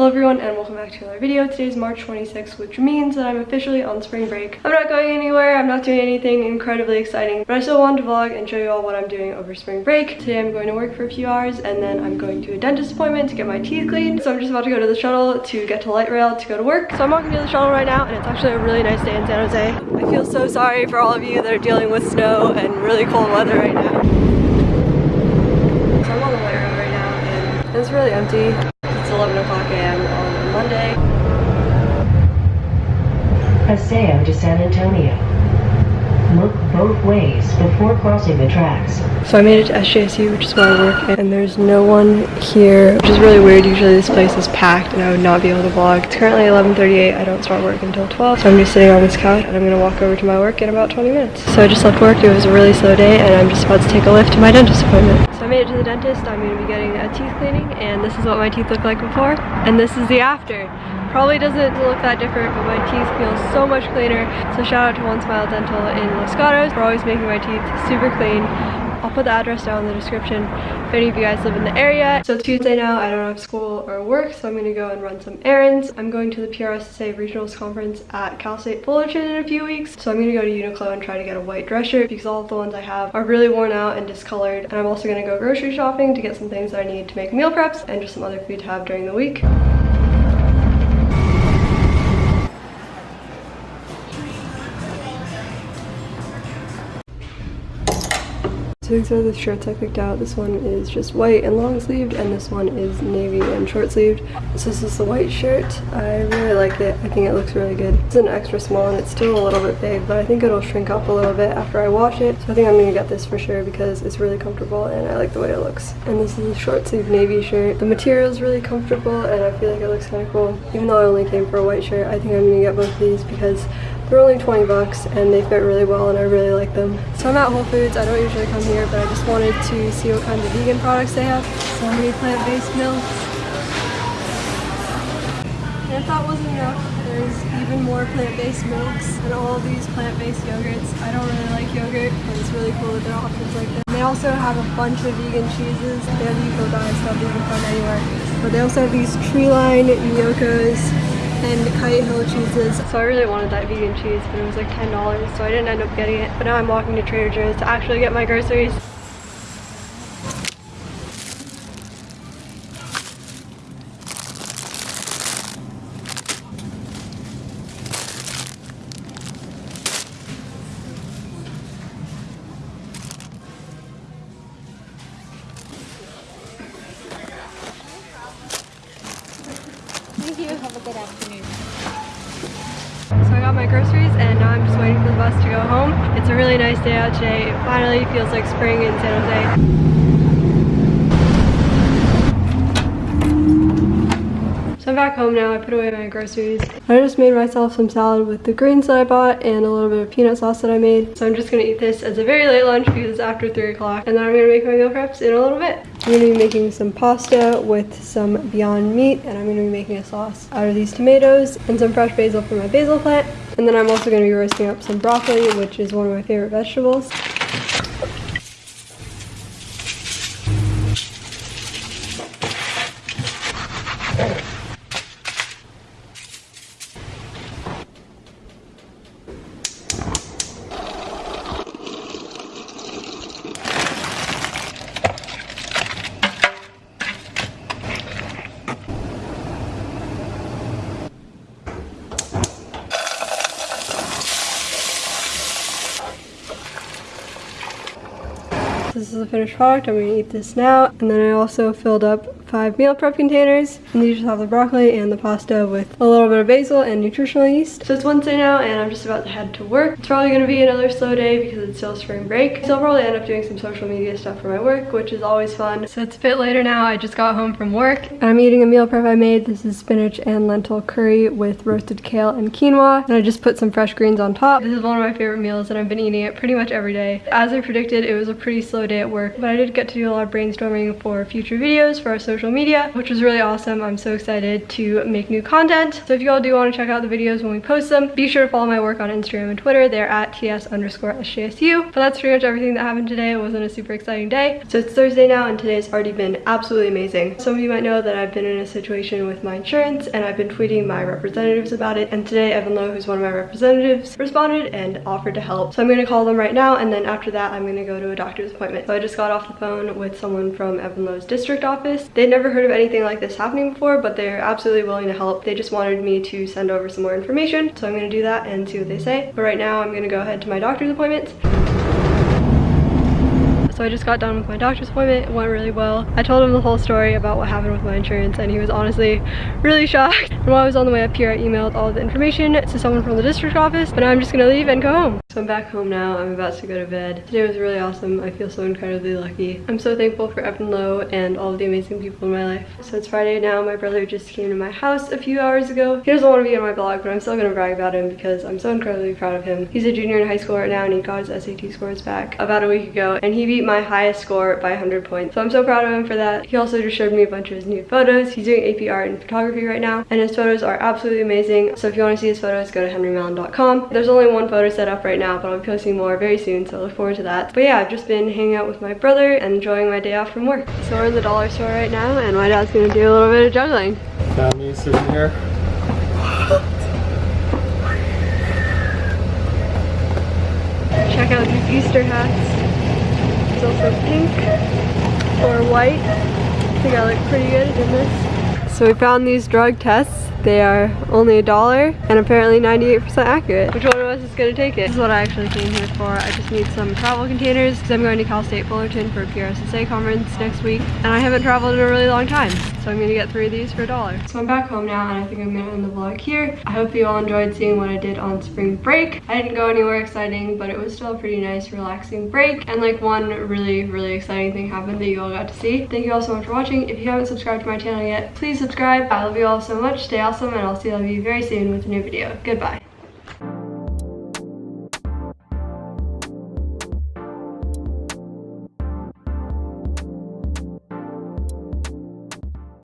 Hello everyone and welcome back to another video. Today is March 26th, which means that I'm officially on spring break. I'm not going anywhere, I'm not doing anything incredibly exciting, but I still wanted to vlog and show you all what I'm doing over spring break. Today I'm going to work for a few hours and then I'm going to a dentist appointment to get my teeth cleaned. So I'm just about to go to the shuttle to get to light rail to go to work. So I'm walking to the shuttle right now and it's actually a really nice day in San Jose. I feel so sorry for all of you that are dealing with snow and really cold weather right now. So I'm on the light rail right now and it's really empty. It's 11 o'clock a.m. on Monday. Paseo de San Antonio. Look both ways before crossing the tracks. So I made it to SJSU, which is where I work, and there's no one here, which is really weird. Usually this place is packed and I would not be able to vlog. It's currently 11.38. I don't start work until 12, so I'm just sitting on this couch and I'm going to walk over to my work in about 20 minutes. So I just left work. It was a really slow day and I'm just about to take a Lyft to my dentist appointment. Made it to the dentist. I'm going to be getting a teeth cleaning and this is what my teeth look like before and this is the after. Probably doesn't look that different, but my teeth feel so much cleaner. So shout out to One Smile Dental in Los Gatos for always making my teeth super clean. I'll put the address down in the description if any of you guys live in the area. So Tuesday now, I don't have school or work, so I'm gonna go and run some errands. I'm going to the PRSSA Regionals Conference at Cal State Fullerton in a few weeks. So I'm gonna go to Uniqlo and try to get a white dress shirt because all of the ones I have are really worn out and discolored. And I'm also gonna go grocery shopping to get some things that I need to make meal preps and just some other food to have during the week. So these are the shirts I picked out. This one is just white and long sleeved and this one is navy and short sleeved. So this is the white shirt. I really like it. I think it looks really good. It's an extra small and it's still a little bit big but I think it'll shrink up a little bit after I wash it. So I think I'm gonna get this for sure because it's really comfortable and I like the way it looks. And this is a short sleeve navy shirt. The material is really comfortable and I feel like it looks kind of cool. Even though I only came for a white shirt, I think I'm gonna get both of these because they're only 20 bucks and they fit really well and I really like them. So I'm at Whole Foods. I don't usually come here, but I just wanted to see what kinds of vegan products they have. So many plant-based milks. And if that wasn't enough, there's even more plant-based milks and all these plant-based yogurts. I don't really like yogurt, but it's really cool that there are options like this. They also have a bunch of vegan cheeses. They have Eco Diet stuff that you can find anywhere. But they also have these Treeline Yokas and Hill cheeses. So I really wanted that vegan cheese, but it was like $10, so I didn't end up getting it. But now I'm walking to Trader Joe's to actually get my groceries. Have a good afternoon. So I got my groceries and now I'm just waiting for the bus to go home. It's a really nice day out today. It finally feels like spring in San Jose. I'm back home now. I put away my groceries. I just made myself some salad with the greens that I bought and a little bit of peanut sauce that I made. So I'm just gonna eat this as a very late lunch because it's after 3 o'clock. And then I'm gonna make my meal preps in a little bit. I'm gonna be making some pasta with some Beyond Meat and I'm gonna be making a sauce out of these tomatoes and some fresh basil from my basil plant. And then I'm also gonna be roasting up some broccoli, which is one of my favorite vegetables. This is the finished product. I'm gonna eat this now. And then I also filled up five meal prep containers. And these just have the broccoli and the pasta with a little bit of basil and nutritional yeast. So it's Wednesday now and I'm just about to head to work. It's probably gonna be another slow day because it's still spring break. So I'll probably end up doing some social media stuff for my work, which is always fun. So it's a bit later now. I just got home from work. I'm eating a meal prep I made. This is spinach and lentil curry with roasted kale and quinoa. And I just put some fresh greens on top. This is one of my favorite meals and I've been eating it pretty much every day. As I predicted, it was a pretty slow day at work, but I did get to do a lot of brainstorming for future videos for our social media, which was really awesome. I'm so excited to make new content. So if you all do want to check out the videos when we post them, be sure to follow my work on Instagram and Twitter. They're at ts underscore sjsu. But that's pretty much everything that happened today. It wasn't a super exciting day. So it's Thursday now and today's already been absolutely amazing. Some of you might know that I've been in a situation with my insurance and I've been tweeting my representatives about it. And today Evan Low, who's one of my representatives, responded and offered to help. So I'm gonna call them right now and then after that I'm gonna go to a doctor's appointment. So I just got off the phone with someone from Evan Low's district office. They'd never heard of anything like this happening before, but they're absolutely willing to help. They just wanted me to send over some more information. So I'm gonna do that and see what they say. But right now I'm gonna go ahead to my doctor's appointment. So I just got done with my doctor's appointment. It went really well. I told him the whole story about what happened with my insurance and he was honestly really shocked. And while I was on the way up here, I emailed all the information to someone from the district office, but now I'm just gonna leave and go home. So I'm back home now. I'm about to go to bed. Today was really awesome. I feel so incredibly lucky. I'm so thankful for Evan Low and all of the amazing people in my life. So it's Friday now. My brother just came to my house a few hours ago. He doesn't want to be on my blog, but I'm still gonna brag about him because I'm so incredibly proud of him. He's a junior in high school right now and he got his SAT scores back about a week ago and he beat my highest score by 100 points. So I'm so proud of him for that. He also just showed me a bunch of his new photos. He's doing AP art and photography right now and his photos are absolutely amazing. So if you want to see his photos, go to henrymallon.com. There's only one photo set up right now, but I'll be posting more very soon, so I look forward to that. But yeah, I've just been hanging out with my brother and enjoying my day off from work. So we're in the dollar store right now, and my dad's gonna do a little bit of juggling. Got me sitting here. Check out these Easter hats. It's also pink or white. I think I look pretty good in this. So we found these drug tests. They are only a dollar and apparently 98% accurate. Which one of us is gonna take it? This is what I actually came here for. I just need some travel containers because I'm going to Cal State Fullerton for a PRSSA conference next week. And I haven't traveled in a really long time. So I'm gonna get three of these for a dollar. So I'm back home now and I think I'm gonna end the vlog here. I hope you all enjoyed seeing what I did on spring break. I didn't go anywhere exciting, but it was still a pretty nice, relaxing break. And like one really, really exciting thing happened that you all got to see. Thank you all so much for watching. If you haven't subscribed to my channel yet, please subscribe. I love you all so much. Stay awesome and I'll see all of you very soon with a new video. Goodbye.